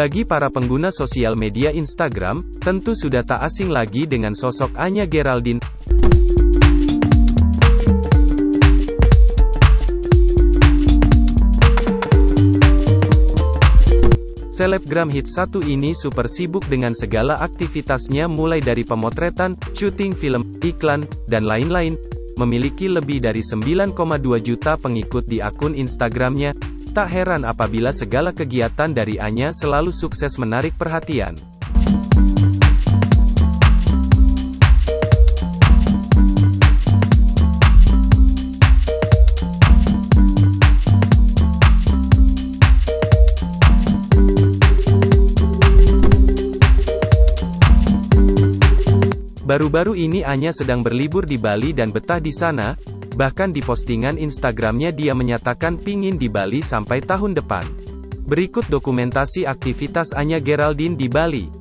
Bagi para pengguna sosial media Instagram, tentu sudah tak asing lagi dengan sosok Anya Geraldine. Selebgram hit satu ini super sibuk dengan segala aktivitasnya mulai dari pemotretan, syuting film, iklan, dan lain-lain. Memiliki lebih dari 9,2 juta pengikut di akun Instagramnya. Tak heran apabila segala kegiatan dari Anya selalu sukses menarik perhatian. Baru-baru ini Anya sedang berlibur di Bali dan betah di sana, bahkan di postingan Instagramnya dia menyatakan pingin di Bali sampai tahun depan. Berikut dokumentasi aktivitas Anya Geraldine di Bali.